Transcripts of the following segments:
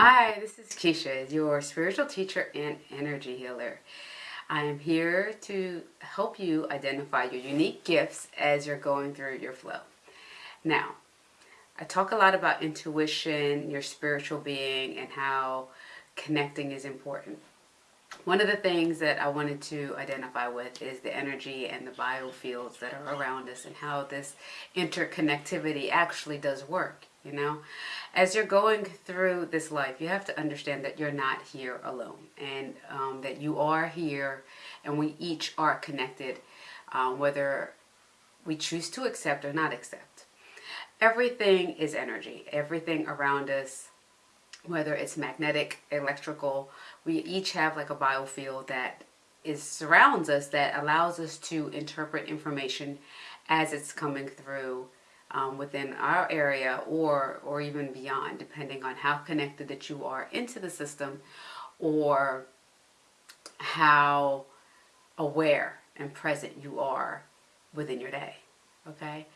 Hi, this is Keisha, your spiritual teacher and energy healer. I am here to help you identify your unique gifts as you're going through your flow. Now, I talk a lot about intuition, your spiritual being, and how connecting is important. One of the things that I wanted to identify with is the energy and the biofields that are around us and how this interconnectivity actually does work, you know? As you're going through this life, you have to understand that you're not here alone and um, that you are here and we each are connected, um, whether we choose to accept or not accept. Everything is energy. Everything around us whether it's magnetic, electrical, we each have like a biofield that is surrounds us that allows us to interpret information as it's coming through um, within our area or or even beyond depending on how connected that you are into the system or how aware and present you are within your day okay?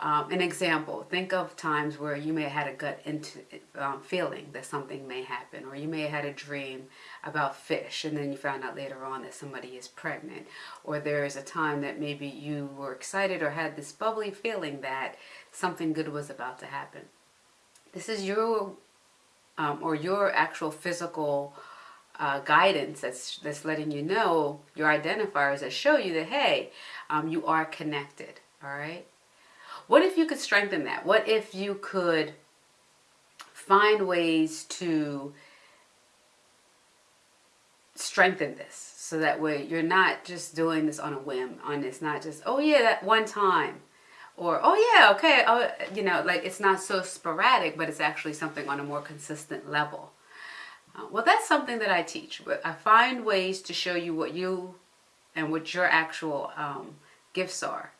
Um, an example, think of times where you may have had a gut into, um, feeling that something may happen, or you may have had a dream about fish and then you found out later on that somebody is pregnant, or there's a time that maybe you were excited or had this bubbly feeling that something good was about to happen. This is your, um, or your actual physical uh, guidance that's, that's letting you know, your identifiers that show you that, hey, um, you are connected, all right? What if you could strengthen that? What if you could find ways to strengthen this so that way you're not just doing this on a whim on it's not just oh yeah that one time or oh yeah okay oh you know like it's not so sporadic but it's actually something on a more consistent level uh, well that's something that I teach I find ways to show you what you and what your actual um, gifts are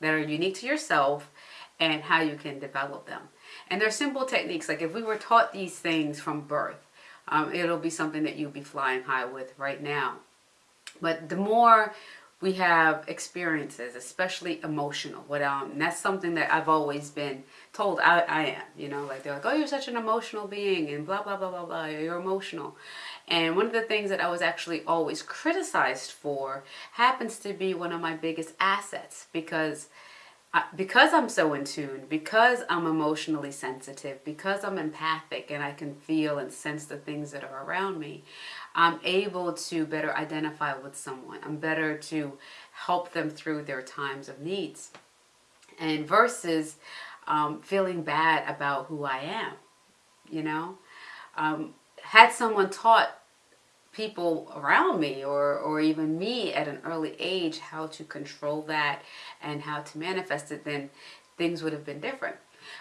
that are unique to yourself and how you can develop them. And they're simple techniques. Like if we were taught these things from birth, um, it'll be something that you'll be flying high with right now. But the more we have experiences, especially emotional. What um, that's something that I've always been told I, I am. You know, like they're like, oh, you're such an emotional being, and blah blah blah blah blah. You're emotional. And one of the things that I was actually always criticized for happens to be one of my biggest assets because I, because I'm so in tune, because I'm emotionally sensitive, because I'm empathic and I can feel and sense the things that are around me, I'm able to better identify with someone. I'm better to help them through their times of needs. And versus um, feeling bad about who I am, you know. Um, had someone taught people around me or, or even me at an early age how to control that and how to manifest it, then things would have been different.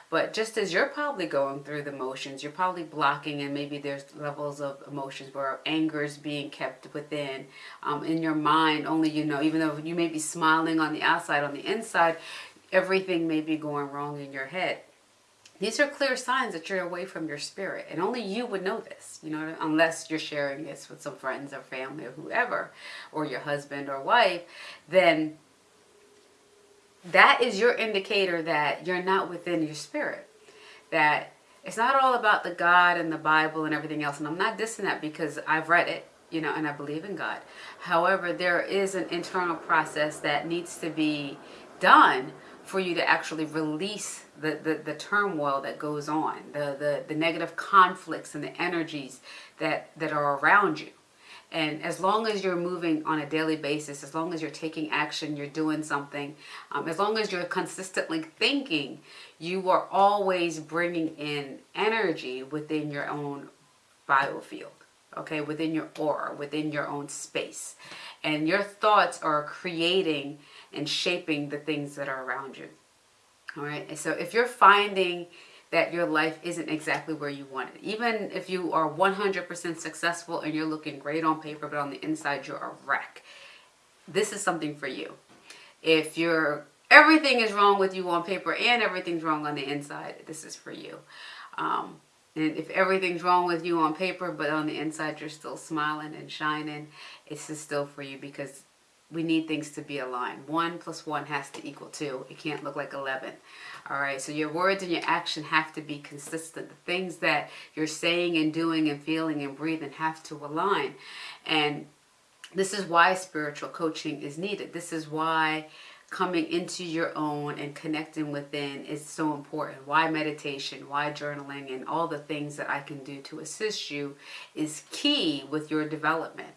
But just as you're probably going through the motions, you're probably blocking and maybe there's levels of emotions where anger is being kept within. Um, in your mind, only you know, even though you may be smiling on the outside, on the inside, everything may be going wrong in your head. These are clear signs that you're away from your spirit. And only you would know this, you know, unless you're sharing this with some friends or family or whoever, or your husband or wife, then that is your indicator that you're not within your spirit. That it's not all about the God and the Bible and everything else. And I'm not dissing that because I've read it, you know, and I believe in God. However, there is an internal process that needs to be done for you to actually release the, the, the turmoil that goes on, the, the, the negative conflicts and the energies that, that are around you. And as long as you're moving on a daily basis, as long as you're taking action, you're doing something, um, as long as you're consistently thinking, you are always bringing in energy within your own biofield, okay, within your aura, within your own space. And your thoughts are creating and shaping the things that are around you. All right. So if you're finding that your life isn't exactly where you want it, even if you are 100% successful and you're looking great on paper, but on the inside you're a wreck, this is something for you. If you're everything is wrong with you on paper and everything's wrong on the inside, this is for you. Um, and if everything's wrong with you on paper, but on the inside you're still smiling and shining, this is still for you because we need things to be aligned. One plus one has to equal two. It can't look like 11. All right, so your words and your action have to be consistent. The things that you're saying and doing and feeling and breathing have to align. And this is why spiritual coaching is needed. This is why coming into your own and connecting within is so important. Why meditation, why journaling, and all the things that I can do to assist you is key with your development.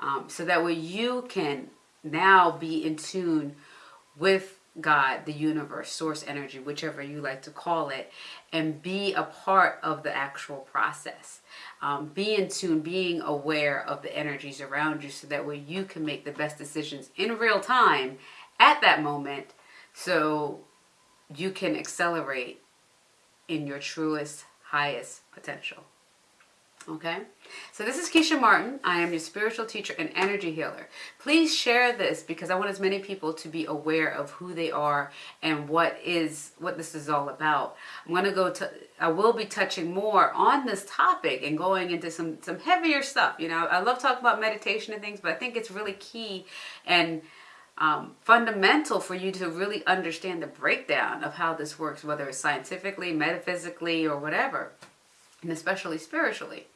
Um, so that way you can now be in tune with God, the universe, source energy, whichever you like to call it, and be a part of the actual process. Um, be in tune, being aware of the energies around you so that way you can make the best decisions in real time at that moment so you can accelerate in your truest, highest potential. Okay, so this is Keisha Martin. I am your spiritual teacher and energy healer. Please share this because I want as many people to be aware of who they are and what is what this is all about. I'm going to go to I will be touching more on this topic and going into some some heavier stuff. You know, I love talking about meditation and things, but I think it's really key and um, fundamental for you to really understand the breakdown of how this works, whether it's scientifically, metaphysically, or whatever, and especially spiritually.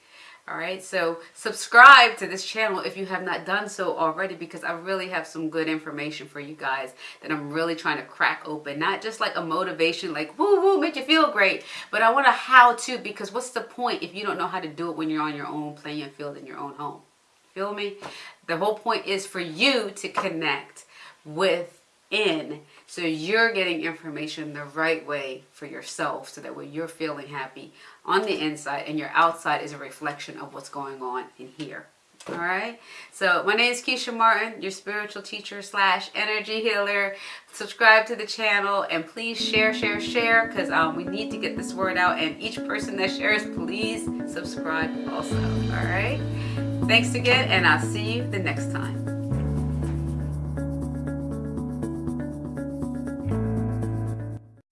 All right, so subscribe to this channel if you have not done so already because I really have some good information for you guys that I'm really trying to crack open. Not just like a motivation, like woo woo, make you feel great, but I want a how to because what's the point if you don't know how to do it when you're on your own playing a field in your own home? Feel me? The whole point is for you to connect within so you're getting information the right way for yourself so that way you're feeling happy on the inside and your outside is a reflection of what's going on in here. All right. So my name is Keisha Martin, your spiritual teacher slash energy healer. Subscribe to the channel and please share, share, share because um, we need to get this word out. And each person that shares, please subscribe also. All right. Thanks again and I'll see you the next time.